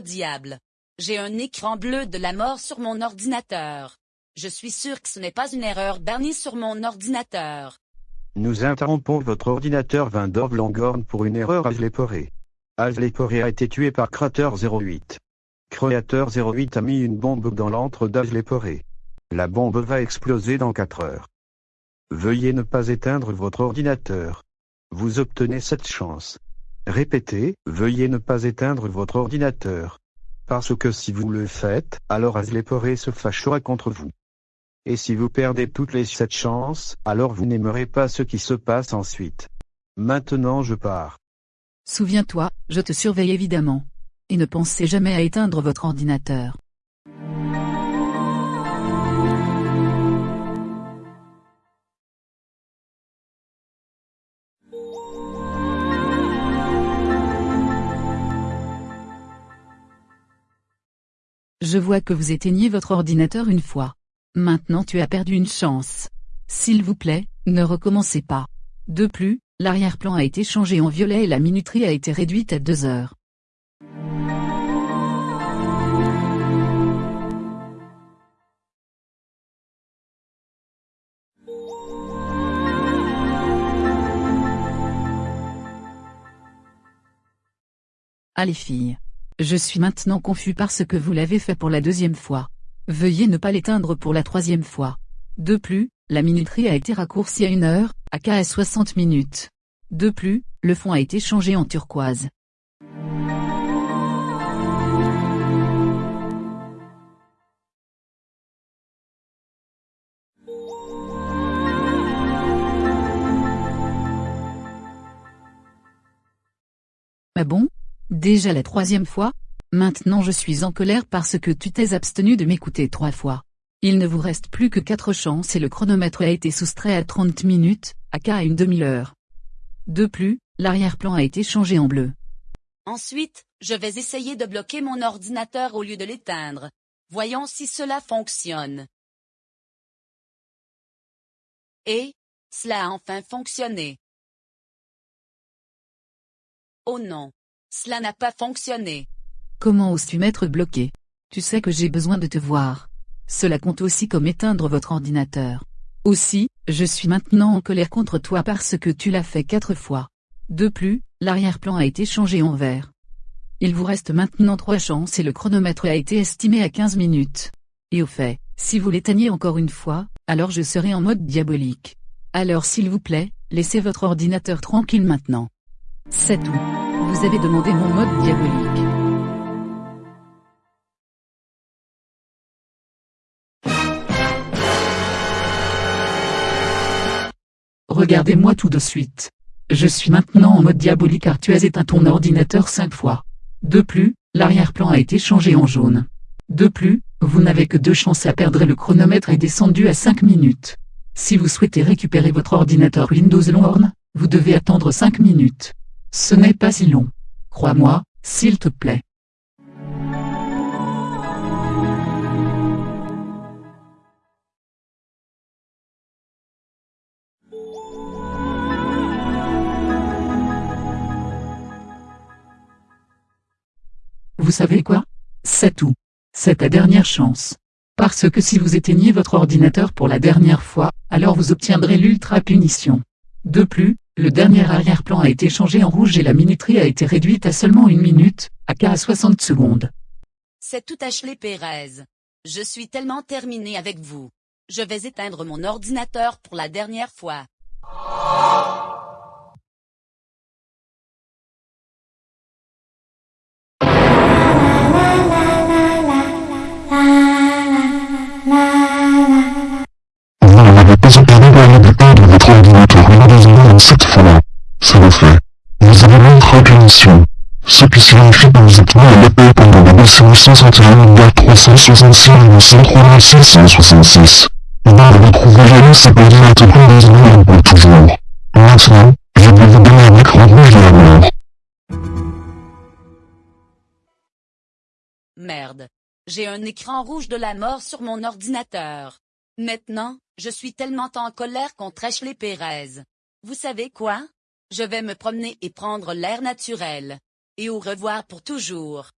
Diable J'ai un écran bleu de la mort sur mon ordinateur. Je suis sûr que ce n'est pas une erreur Bernie sur mon ordinateur. Nous interrompons votre ordinateur Vindorv Langorn pour une erreur Agleporé. Agleporé a été tué par Crater 08. Creator 08 a mis une bombe dans l'antre d'Agleporé. La bombe va exploser dans 4 heures. Veuillez ne pas éteindre votre ordinateur. Vous obtenez cette chance. Répétez, veuillez ne pas éteindre votre ordinateur. Parce que si vous le faites, alors Azleporé se fâchera contre vous. Et si vous perdez toutes les sept chances, alors vous n'aimerez pas ce qui se passe ensuite. Maintenant je pars. Souviens-toi, je te surveille évidemment. Et ne pensez jamais à éteindre votre ordinateur. Je vois que vous éteignez votre ordinateur une fois. Maintenant tu as perdu une chance. S'il vous plaît, ne recommencez pas. De plus, l'arrière-plan a été changé en violet et la minuterie a été réduite à 2 heures. Allez filles. Je suis maintenant confus parce que vous l'avez fait pour la deuxième fois. Veuillez ne pas l'éteindre pour la troisième fois. De plus, la minuterie a été raccourcie à une heure, à KS 60 minutes. De plus, le fond a été changé en turquoise. Ah bon? Déjà la troisième fois Maintenant je suis en colère parce que tu t'es abstenu de m'écouter trois fois. Il ne vous reste plus que quatre chances et le chronomètre a été soustrait à 30 minutes, à qu'à une demi-heure. De plus, l'arrière-plan a été changé en bleu. Ensuite, je vais essayer de bloquer mon ordinateur au lieu de l'éteindre. Voyons si cela fonctionne. Et, cela a enfin fonctionné. Oh non. Cela n'a pas fonctionné. Comment oses-tu m'être bloqué? Tu sais que j'ai besoin de te voir. Cela compte aussi comme éteindre votre ordinateur. Aussi, je suis maintenant en colère contre toi parce que tu l'as fait quatre fois. De plus, l'arrière-plan a été changé en vert. Il vous reste maintenant trois chances et le chronomètre a été estimé à 15 minutes. Et au fait, si vous l'éteignez encore une fois, alors je serai en mode diabolique. Alors s'il vous plaît, laissez votre ordinateur tranquille maintenant. C'est tout. Vous avez demandé mon mode diabolique. Regardez-moi tout de suite. Je suis maintenant en mode diabolique car tu as éteint ton ordinateur cinq fois. De plus, l'arrière-plan a été changé en jaune. De plus, vous n'avez que deux chances à perdre le chronomètre est descendu à 5 minutes. Si vous souhaitez récupérer votre ordinateur Windows Lorne, vous devez attendre 5 minutes. Ce n'est pas si long. Crois-moi, s'il te plaît. Vous savez quoi? C'est tout. C'est ta dernière chance. Parce que si vous éteignez votre ordinateur pour la dernière fois, alors vous obtiendrez l'ultra punition. De plus, le dernier arrière-plan a été changé en rouge et la minuterie a été réduite à seulement une minute, à qu'à 60 secondes. C'est tout Ashley Pérez. Je suis tellement terminé avec vous. Je vais éteindre mon ordinateur pour la dernière fois. Ce qui signifie que vous êtes mis à l'épée pendant la décennie 161 366 903 666. Et dans le retrouver jamais cet ordinateur Windows pour toujours. Maintenant, je vais vous donner un écran rouge de la mort. Merde. J'ai un écran rouge de la mort sur mon ordinateur. Maintenant, je suis tellement en colère contre Ashley Pérez. Vous savez quoi? Je vais me promener et prendre l'air naturel. Et au revoir pour toujours.